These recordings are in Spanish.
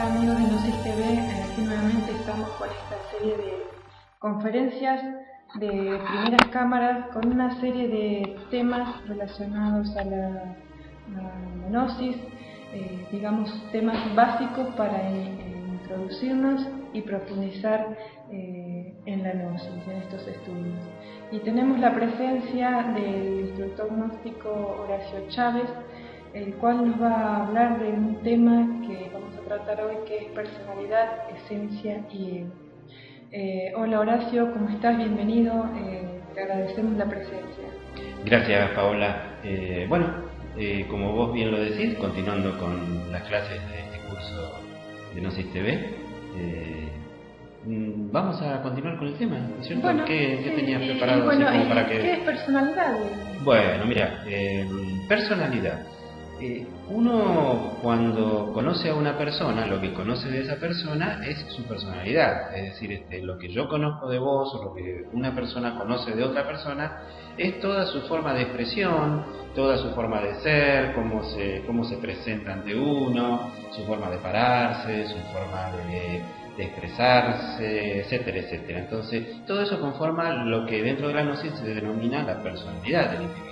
Hola amigos de Gnosis TV, eh, aquí nuevamente estamos con esta serie de conferencias de primeras cámaras con una serie de temas relacionados a la, Gnosis, eh, digamos temas básicos para introducirnos y profundizar eh, en la Gnosis, en estos estudios. Y tenemos la presencia del instructor gnóstico Horacio Chávez, el cual nos va a hablar de un tema que a tratar hoy, que es personalidad, esencia y ego. Eh, hola Horacio, ¿cómo estás? Bienvenido, eh, te agradecemos la presencia. Gracias Paola. Eh, bueno, como vos bien lo decís, continuando con las clases de este curso de Gnosis TV, mm, vamos a continuar con el tema, ¿no es cierto? ¿Qué, tenías preparado para que... ¿Qué es personalidad? Bueno, mira, personalidad. Eh, uno cuando conoce a una persona, lo que conoce de esa persona es su personalidad, es decir, este, lo que yo conozco de vos o lo que una persona conoce de otra persona es toda su forma de expresión, toda su forma de ser, cómo se, cómo se presenta ante uno, su forma de pararse, su forma de, expresarse, etcétera, etcétera. Entonces, todo eso conforma lo que dentro de la gnosis se denomina la personalidad del individuo.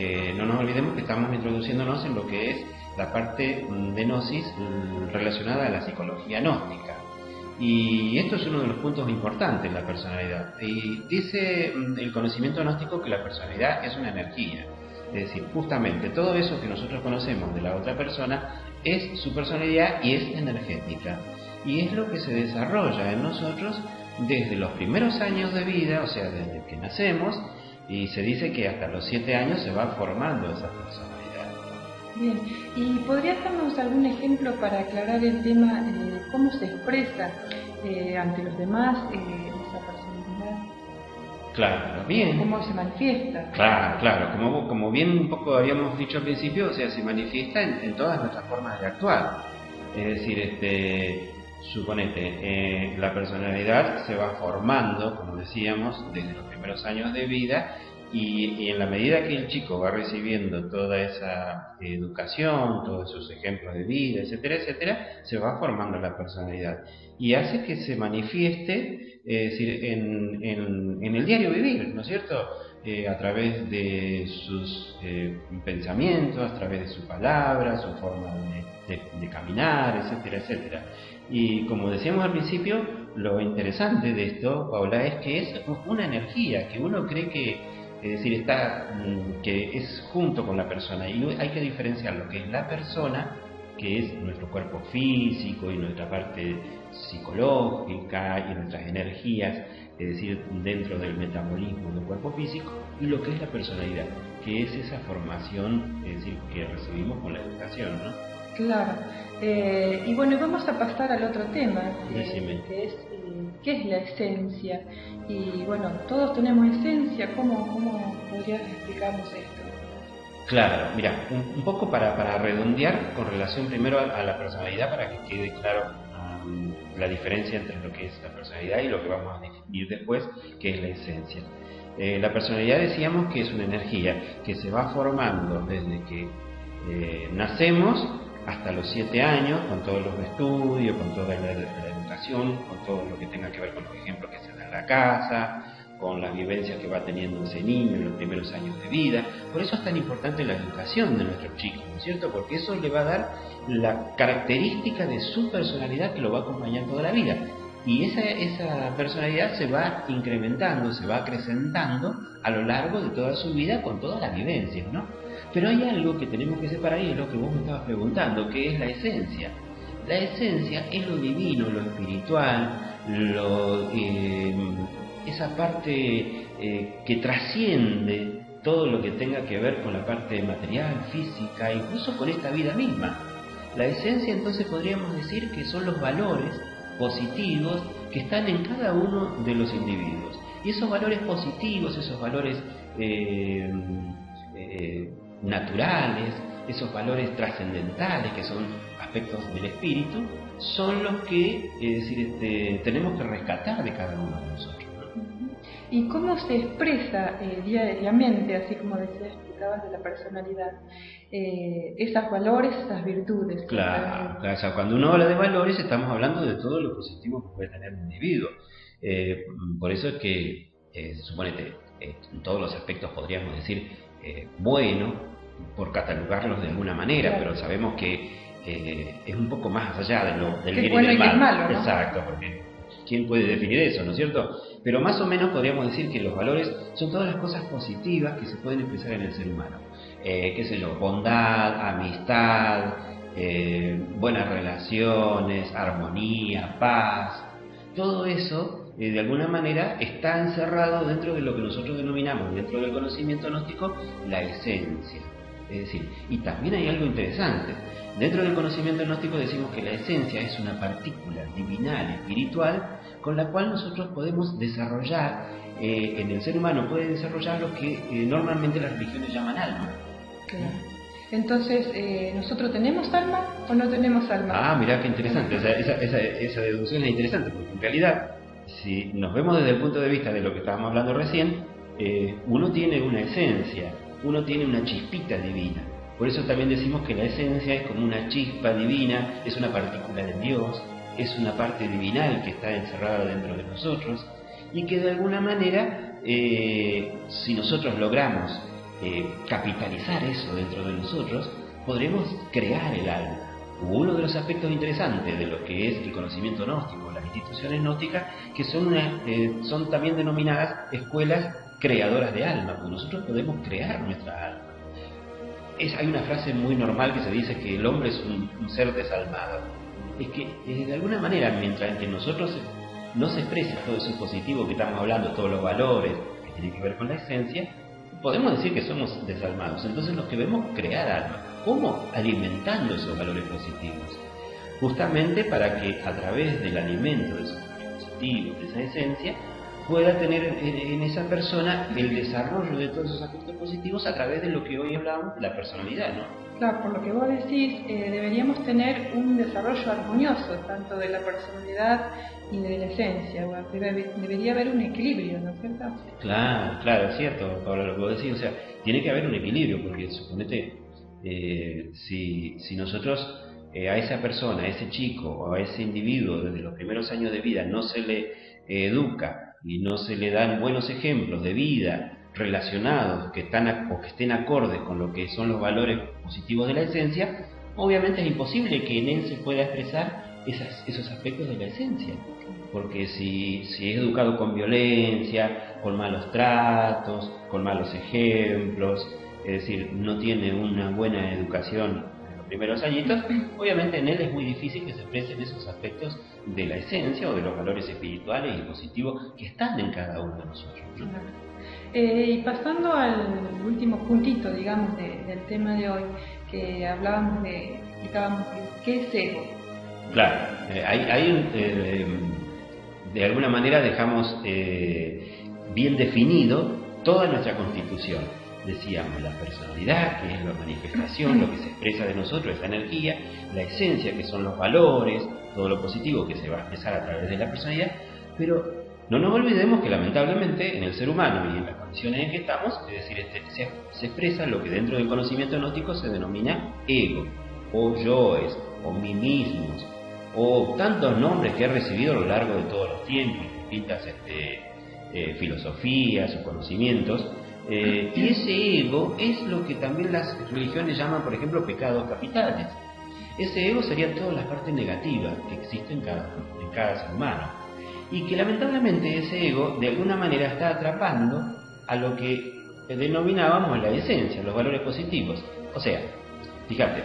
Eh, no nos olvidemos que estamos introduciéndonos en lo que es la parte de gnosis mm, relacionada a la psicología gnóstica. Y esto es uno de los puntos importantes la personalidad. Y dice mm, el conocimiento gnóstico que la personalidad es una energía. Es decir, justamente todo eso que nosotros conocemos de la otra persona es su personalidad y es energética. Y es lo que se desarrolla en nosotros desde los primeros años de vida, o sea, desde que nacemos, y se dice que hasta los siete años se va formando esa personalidad. Bien, ¿y podrías darnos algún ejemplo para aclarar el tema de cómo se expresa eh, ante los demás eh, esa personalidad? Claro, bien. ¿Cómo se manifiesta? Claro, claro, como, como bien un poco habíamos dicho al principio, o sea, se manifiesta en, en todas nuestras formas de actuar. Es decir, este, Suponete, eh, la personalidad se va formando, como decíamos, desde los primeros años de vida y, en la medida que el chico va recibiendo toda esa educación, todos esos ejemplos de vida, etcétera, etcétera, se va formando la personalidad y hace que se manifieste en, el diario vivir, ¿no es cierto? Eh, a través de sus eh, pensamientos, a través de su palabra, su forma de, de caminar, etcétera, etcétera. Y como decíamos al principio, lo interesante de esto, Paula, es que es una energía que uno cree que, es decir, está, mm, que es junto con la persona. Y hay que diferenciar lo que es la persona, que es nuestro cuerpo físico y nuestra parte psicológica y nuestras energías, es decir, dentro del metabolismo del cuerpo físico, y lo que es la personalidad, que es esa formación, es decir, que recibimos con la educación, ¿no? Claro. Eh, y bueno, vamos a pasar al otro tema, que es eh, qué es la esencia. Y bueno, todos tenemos esencia, ¿cómo, cómo podrías explicarnos esto? Claro, mira, un, poco para, para, redondear con relación primero a, la personalidad, para que quede claro um, la diferencia entre lo que es la personalidad y lo que vamos a definir después, que es la esencia. Eh, la personalidad decíamos que es una energía que se va formando desde que nacemos hasta los siete años, con todos los estudios, con toda la, educación, con todo lo que tenga que ver con los ejemplos que se dan en la casa, con las vivencias que va teniendo ese niño en los primeros años de vida. Por eso es tan importante la educación de nuestros chicos, ¿no es cierto? Porque eso le va a dar la característica de su personalidad que lo va a acompañar toda la vida. Y esa, esa personalidad se va incrementando, se va acrecentando a lo largo de toda su vida con todas las vivencias, ¿no? Pero hay algo que tenemos que separar y es lo que vos me estabas preguntando, que es la esencia. La esencia es lo divino, lo espiritual, lo, eh, esa parte eh, que trasciende todo lo que tenga que ver con la parte material, física, incluso con esta vida misma. La esencia entonces podríamos decir que son los valores positivos que están en cada uno de los individuos. Y esos valores positivos, esos valores eh, naturales, esos valores trascendentales que son aspectos del espíritu, son los que es decir, este, tenemos que rescatar de cada uno de nosotros. ¿Y cómo se expresa eh, diariamente, así como decías, explicabas de la personalidad, eh, esos valores, esas virtudes? Claro, claro, cuando uno habla de valores estamos hablando de todo lo positivo que puede tener un individuo. Eh, por eso es que, eh, suponete, en todos los aspectos podríamos decir bueno, por catalogarlos de alguna manera, pero sabemos que es un poco más allá de lo, del bien y del mal. Exacto, porque ¿quién puede definir eso, no es cierto? Pero más o menos podríamos decir que los valores son todas las cosas positivas que se pueden expresar en el ser humano. Eh, qué sé yo, bondad, amistad, eh, buenas relaciones, armonía, paz. Todo eso, eh, de alguna manera, está encerrado dentro de lo que nosotros denominamos, dentro del conocimiento gnóstico, la esencia. Es decir, y también hay algo interesante. Dentro del conocimiento gnóstico decimos que la esencia es una partícula divinal, espiritual, con la cual nosotros podemos desarrollar, eh, en el ser humano puede desarrollar lo que eh, normalmente las religiones llaman alma. Entonces, eh, ¿nosotros tenemos alma o no tenemos alma? Ah, mira qué interesante. esa, esa, esa, deducción es interesante, porque en realidad, si nos vemos desde el punto de vista de lo que estábamos hablando recién, uno tiene una esencia, uno tiene una chispita divina. Por eso también decimos que la esencia es como una chispa divina, es una partícula de Dios, es una parte divinal que está encerrada dentro de nosotros y que de alguna manera, eh, si nosotros logramos eh, capitalizar eso dentro de nosotros, podremos crear el alma. Uno de los aspectos interesantes de lo que es el conocimiento gnóstico, las instituciones gnósticas, que son, eh, son también denominadas escuelas creadoras de alma, porque nosotros podemos crear nuestra alma. Es, hay una frase muy normal que se dice que el hombre es un ser desalmado es que eh, de alguna manera, mientras que nosotros no se exprese todo eso positivo que estamos hablando, todos los valores que tienen que ver con la esencia, podemos decir que somos desalmados. Entonces nos debemos crear alma. ¿Cómo? Alimentando esos valores positivos. Justamente para que a través del alimento de esos valores positivos, de esa esencia, pueda tener en esa persona el desarrollo de todos esos aspectos positivos a través de lo que hoy hablamos, la personalidad, ¿no? Claro, por lo que vos decís, eh, deberíamos tener un desarrollo armonioso, tanto de la personalidad y de la esencia. debería haber un equilibrio, ¿no es cierto? Claro, claro, es cierto, Pablo, lo que vos decís. O sea, tiene que haber un equilibrio, porque suponete, eh, si, si nosotros eh, a esa persona, a ese chico o a ese individuo desde los primeros años de vida no se le educa y no se le dan buenos ejemplos de vida, relacionados que están o que estén acordes con lo que son los valores positivos de la esencia, obviamente es imposible que en él se pueda expresar esos aspectos de la esencia. Porque si, si es educado con violencia, con malos tratos, con malos ejemplos, es decir, no tiene una buena educación primeros añitos, obviamente en él es muy difícil que se expresen esos aspectos de la esencia o de los valores espirituales y positivos que están en cada uno de nosotros. Eh, y pasando al último puntito, digamos, del tema de hoy, que hablábamos de, explicábamos qué es ego. Claro, eh, hay, eh, de alguna manera dejamos bien definido toda nuestra constitución. Decíamos la personalidad, que es la manifestación, lo que se expresa de nosotros, esa energía, la esencia, que son los valores, todo lo positivo que se va a expresar a través de la personalidad, pero no nos olvidemos que lamentablemente en el ser humano y en las condiciones en que estamos, es decir, este, se, expresa lo que dentro del conocimiento gnóstico se denomina ego, o yoes, o mí mismos, o tantos nombres que he recibido a lo largo de todos los tiempos, distintas este, eh, filosofías o conocimientos, eh, y ese ego es lo que también las religiones llaman, por ejemplo, pecados capitales. Ese ego sería todas las partes negativas que existen cada, en cada ser humano y que lamentablemente ese ego de alguna manera está atrapando a lo que denominábamos la esencia, los valores positivos. O sea, fíjate,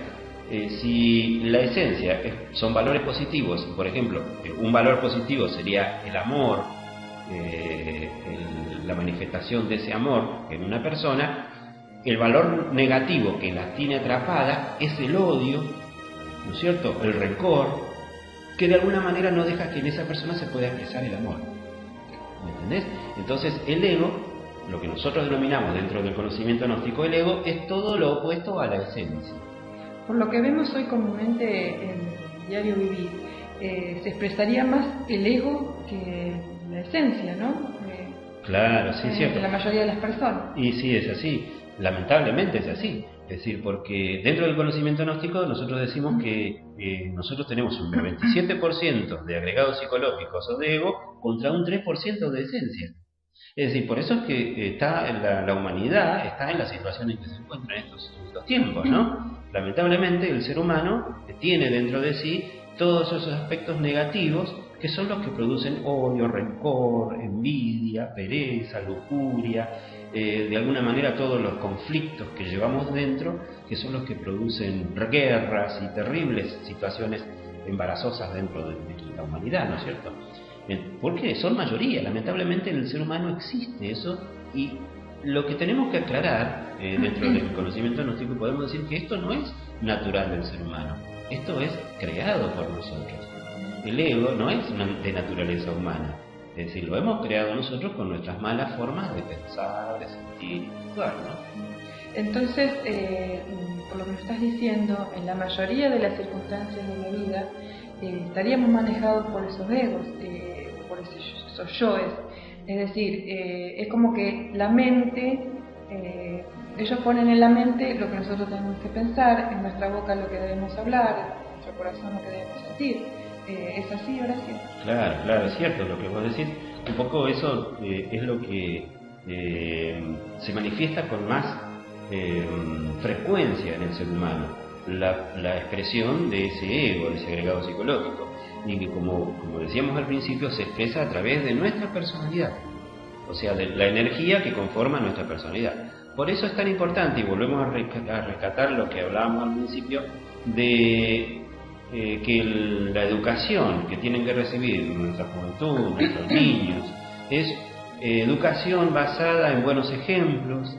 eh, si la esencia son valores positivos, por ejemplo, eh, un valor positivo sería el amor, eh, la manifestación de ese amor en una persona, el valor negativo que la tiene atrapada es el odio, ¿no es cierto? El rencor, que de alguna manera no deja que en esa persona se pueda expresar el amor. ¿Me entendés? Entonces el ego, lo que nosotros denominamos dentro del conocimiento gnóstico, el ego es todo lo opuesto a la esencia. Por lo que vemos hoy comúnmente en el diario vivir, eh, se expresaría más el ego que la esencia, ¿no? Eh, Claro, sí, eh, cierto. la mayoría de las personas. Y sí, es así. Lamentablemente es así. Es decir, porque dentro del conocimiento gnóstico nosotros decimos que eh, nosotros tenemos un 27% de agregados psicológicos o de ego contra un 3% de esencia. Es decir, por eso es que está la, la, humanidad está en la situación en que se encuentra en estos, en estos tiempos, ¿no? Lamentablemente el ser humano tiene dentro de sí todos esos aspectos negativos que son los que producen odio, rencor, envidia, pereza, lujuria, eh, de alguna manera todos los conflictos que llevamos dentro, que son los que producen guerras y terribles situaciones embarazosas dentro de, de la humanidad, ¿no es cierto? Eh, porque son mayoría, lamentablemente en el ser humano existe eso y lo que tenemos que aclarar eh, dentro del conocimiento gnóstico podemos decir que esto no es natural del ser humano, esto es creado por nosotros. El ego no es de naturaleza humana, es decir, lo hemos creado nosotros con nuestras malas formas de pensar, de sentir y actuar, ¿no? Entonces, eh, por lo que me estás diciendo, en la mayoría de las circunstancias de la vida eh, estaríamos manejados por esos egos, eh, por esos, esos yoes. Es decir, eh, es como que la mente, ellos ponen en la mente lo que nosotros tenemos que pensar, en nuestra boca lo que debemos hablar, en nuestro corazón lo que debemos sentir. Eh, ¿Es así, Horacio? Claro, claro, es cierto lo que vos decís. Un poco eso eh, es lo que eh, se manifiesta con más frecuencia en el ser humano, la, la, expresión de ese ego, de ese agregado psicológico, y que como, como decíamos al principio, se expresa a través de nuestra personalidad, o sea, de la energía que conforma nuestra personalidad. Por eso es tan importante, y volvemos a rescatar lo que hablábamos al principio, de eh, que el, la educación que tienen que recibir nuestra juventud, nuestros niños, es eh, educación basada en buenos ejemplos,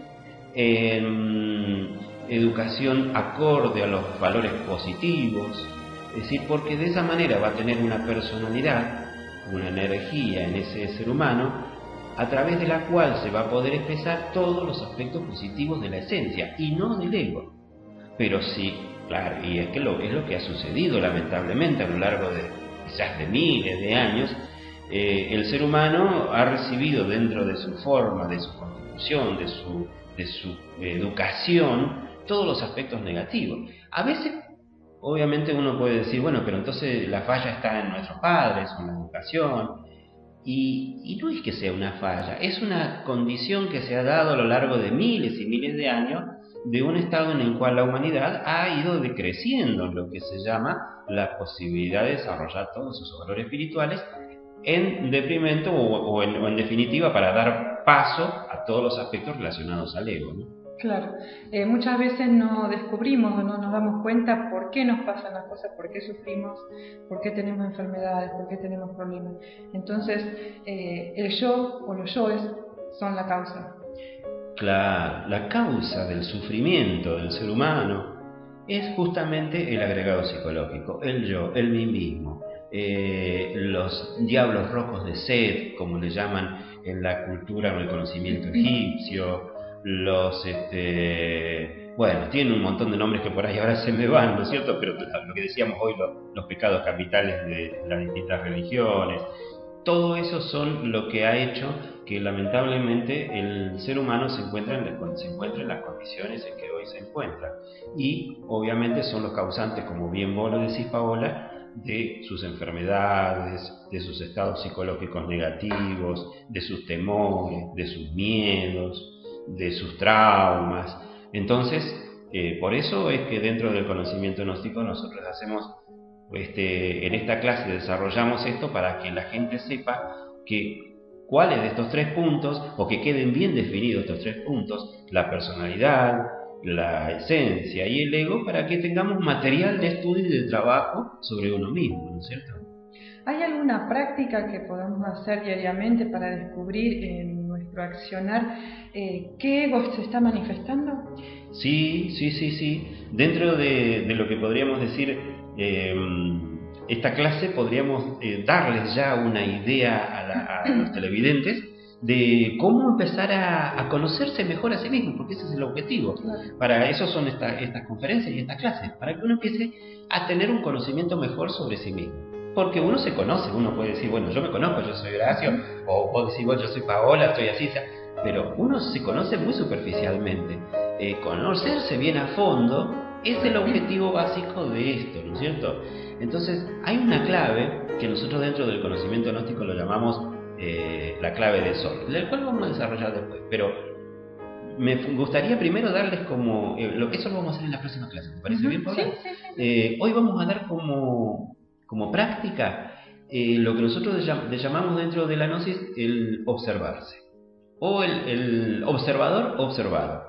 en educación acorde a los valores positivos, es decir, porque de esa manera va a tener una personalidad, una energía en ese ser humano, a través de la cual se va a poder expresar todos los aspectos positivos de la esencia y no del ego. Pero sí, claro, y es que lo, es lo que ha sucedido lamentablemente a lo largo de quizás de miles de años, eh, el ser humano ha recibido dentro de su forma, de su constitución, de su, de su educación, todos los aspectos negativos. A veces, obviamente uno puede decir, bueno, pero entonces la falla está en nuestros padres, en la educación, y, y, no es que sea una falla, es una condición que se ha dado a lo largo de miles y miles de años de un estado en el cual la humanidad ha ido decreciendo lo que se llama la posibilidad de desarrollar todos sus valores espirituales en deprimento o, en, definitiva para dar paso a todos los aspectos relacionados al ego. Claro, eh, muchas veces no descubrimos o no nos damos cuenta por qué nos pasan las cosas, por qué sufrimos, por qué tenemos enfermedades, por qué tenemos problemas. Entonces, eh, el yo o los yoes son la causa. Claro, la causa del sufrimiento del ser humano es justamente el agregado psicológico, el yo, el mí mismo. Eh, los diablos rojos de sed, como le llaman en la cultura o el conocimiento egipcio, los, este, bueno, tienen un montón de nombres que por ahí ahora se me van, ¿no es cierto? Pero lo que decíamos hoy, lo, los pecados capitales de las distintas religiones, todo eso son lo que ha hecho que lamentablemente el ser humano se encuentre, en, se encuentre en las condiciones en que hoy se encuentra. Y obviamente son los causantes, como bien vos lo decís, Paola, de sus enfermedades, de sus estados psicológicos negativos, de sus temores, de sus miedos, de sus traumas. Entonces, eh, por eso es que dentro del conocimiento gnóstico nosotros hacemos, este, en esta clase desarrollamos esto para que la gente sepa que cuáles de estos tres puntos, o que queden bien definidos estos tres puntos, la personalidad, la esencia y el ego, para que tengamos material de estudio y de trabajo sobre uno mismo, ¿no es cierto? ¿Hay alguna práctica que podamos hacer diariamente para descubrir en nuestro accionar eh, qué ego se está manifestando? Sí, sí, sí, sí. Dentro de, de lo que podríamos decir, eh, esta clase podríamos eh, darles ya una idea a, la, a, los televidentes de cómo empezar a, a, conocerse mejor a sí mismo, porque ese es el objetivo. Claro. Para eso son esta, estas conferencias y estas clases, para que uno empiece a tener un conocimiento mejor sobre sí mismo. porque uno se conoce, uno puede decir, bueno, yo me conozco, yo soy Horacio, o vos decís, bueno, yo soy Paola, estoy así, pero uno se conoce muy superficialmente. Eh, conocerse bien a fondo es el objetivo básico de esto, ¿no es cierto? Entonces, hay una clave que nosotros dentro del conocimiento gnóstico lo llamamos eh, la clave del sol, la cual vamos a desarrollar después, pero me gustaría primero darles como, eh, lo, eso lo vamos a hacer en la próxima clase, ¿te parece bien, Paula? Sí, hoy vamos a dar como como práctica eh, lo que nosotros llamamos dentro de la gnosis el observarse o el, observador observado.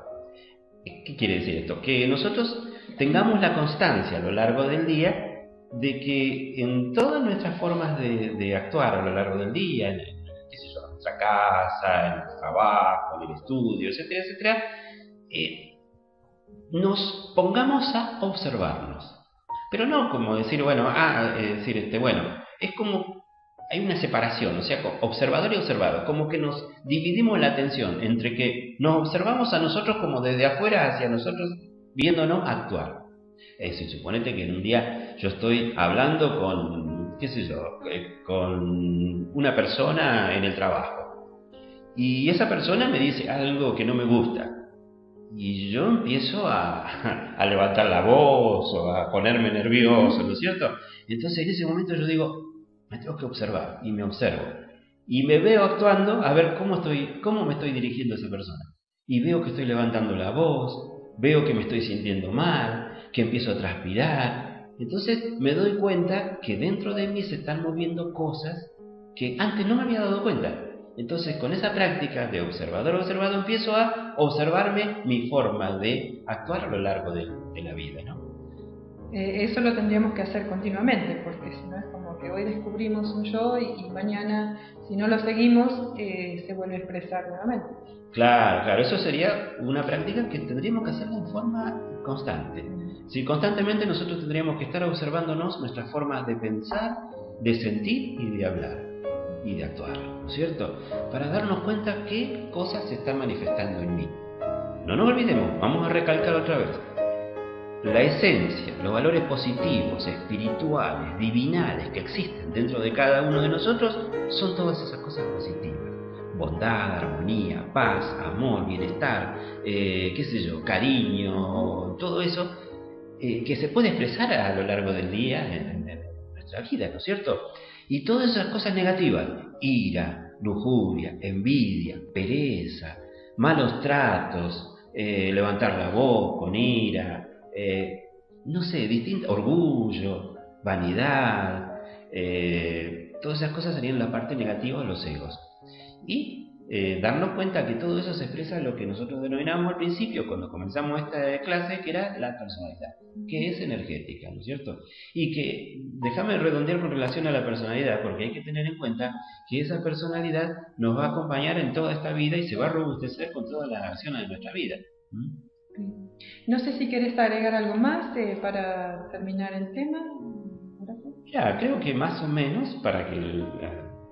¿Qué quiere decir esto? Que nosotros tengamos la constancia a lo largo del día de que en todas nuestras formas de, actuar a lo largo del día, en, nuestra casa, en el trabajo, en el estudio, etcétera, etcétera, eh, nos pongamos a observarnos. Pero no como decir, bueno, ah, eh, decir, este, bueno, es como hay una separación, o sea, observador y observado, como que nos dividimos la atención entre que nos observamos a nosotros como desde afuera hacia nosotros, viéndonos actuar. Es decir, suponete que en un día yo estoy hablando con, qué sé yo, eh, con una persona en el trabajo, y esa persona me dice algo que no me gusta, y yo empiezo a, levantar la voz o a ponerme nervioso, ¿no es cierto? Entonces en ese momento yo digo, me tengo que observar y me observo. Y me veo actuando a ver cómo, estoy, cómo me estoy dirigiendo a esa persona. Y veo que estoy levantando la voz, veo que me estoy sintiendo mal, que empiezo a transpirar. Entonces me doy cuenta que dentro de mí se están moviendo cosas que antes no me había dado cuenta. Entonces, con esa práctica de observador observado, empiezo a observarme mi forma de actuar a lo largo de, la vida, ¿no? Eh, eso lo tendríamos que hacer continuamente, porque si no como que hoy descubrimos un yo y, mañana, si no lo seguimos, eh, se vuelve a expresar nuevamente. Claro, claro, eso sería una práctica que tendríamos que hacer en forma constante. Si constantemente nosotros tendríamos que estar observándonos nuestras formas de pensar, de sentir y de hablar y de actuar, ¿no es cierto? Para darnos cuenta qué cosas se están manifestando en mí. No nos olvidemos, vamos a recalcar otra vez. La esencia, los valores positivos, espirituales, divinales que existen dentro de cada uno de nosotros son todas esas cosas positivas. Bondad, armonía, paz, amor, bienestar, eh, qué sé yo, cariño, todo eso eh, que se puede expresar a lo largo del día en nuestra vida, ¿no es cierto? Y todas esas cosas negativas, ira, lujuria, envidia, pereza, malos tratos, eh, levantar la voz con ira, eh, no sé, distinto, orgullo, vanidad, eh, todas esas cosas serían la parte negativa de los egos. Y eh, darnos cuenta que todo eso se expresa en lo que nosotros denominamos al principio, cuando comenzamos esta clase, que era la personalidad, que es energética, ¿no es cierto? Y que, déjame redondear con relación a la personalidad, porque hay que tener en cuenta que esa personalidad nos va a acompañar en toda esta vida y se va a robustecer con todas las acciones de nuestra vida. No sé si quieres agregar algo más eh, para terminar el tema. Ya, creo que más o menos, para que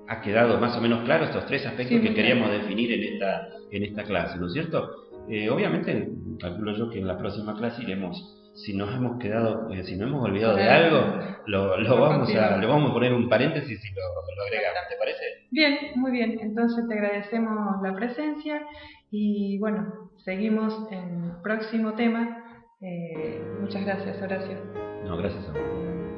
ha quedado más o menos claro estos tres aspectos que queríamos definir en esta, en esta clase, ¿no es cierto? Eh, obviamente, calculo yo que en la próxima clase iremos, si nos hemos quedado, eh, si nos hemos olvidado de algo, lo, lo vamos a, le vamos a poner un paréntesis y lo, lo agregamos, ¿te parece? Bien, muy bien, entonces te agradecemos la presencia y bueno, seguimos en el próximo tema. Eh, muchas gracias, Horacio. No, gracias a vos.